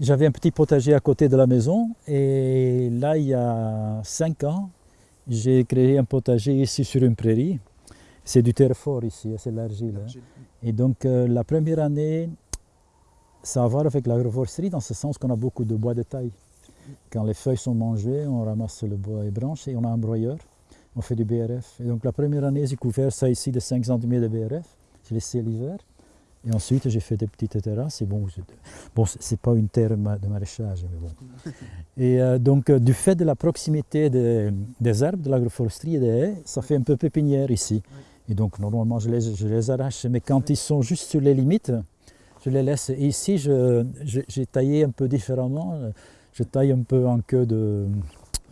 J'avais un petit potager à côté de la maison et là, il y a 5 ans, j'ai créé un potager ici sur une prairie. C'est du terre fort ici, c'est l'argile. hein. Et donc euh, la première année, ça a à voir avec l'agroforesterie dans ce sens qu'on a beaucoup de bois de taille. Quand les feuilles sont mangées, on ramasse le bois et branches et on a un broyeur. On fait du BRF. Et donc la première année, j'ai couvert ça ici de 5 cm de BRF. J'ai laissé l'hiver. Et ensuite, j'ai fait des petites terrasses. Et bon, bon c'est pas une terre de maraîchage, mais bon. Et euh, donc, euh, du fait de la proximité des, des arbres, de l'agroforesterie et des haies, ça fait un peu pépinière ici. Et donc, normalement, je les, je les arrache. Mais quand ils sont juste sur les limites, je les laisse. Et ici, j'ai taillé un peu différemment. Je taille un peu en queue de,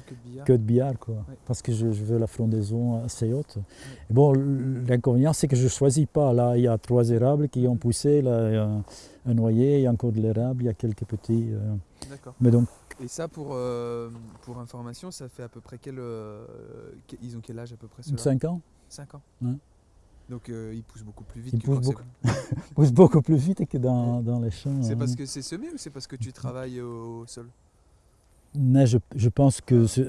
Que de billard. queue de billard, quoi, parce que je, je veux la frondaison assez haute. Et bon, l'inconvénient, c'est que je ne choisis pas. Là, il y a trois érables qui ont poussé, là, il y a un, un noyer, il y a encore de l'érable, il y a quelques petits. euh, D'accord. mais donc, Et ça, pour, euh, pour information, ça fait à peu près quel. euh, ils ont quel âge à peu près ceux 5 ans, 5 ans. Ouais. Donc euh, ils poussent beaucoup plus vite Ils que poussent c'est- pousse beaucoup plus vite que dans, dans les champs. C'est hein. parce que c'est semé ou c'est parce que tu travailles au sol? Mais je, je pense que je,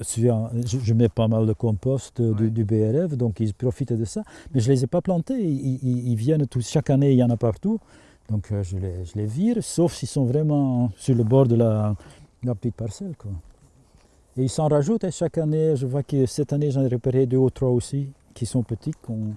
je mets pas mal de compost euh, du, BRF, donc ils profitent de ça. Mais je ne les ai pas plantés, ils, ils- ils viennent tous, chaque année il y en a partout. Donc euh, je, les, je les vire, sauf s'ils sont vraiment sur le bord de la, de la petite parcelle. Quoi. Et ils s'en rajoutent et chaque année, je vois que cette année j'en ai repéré deux ou trois aussi, qui sont petits, qu'on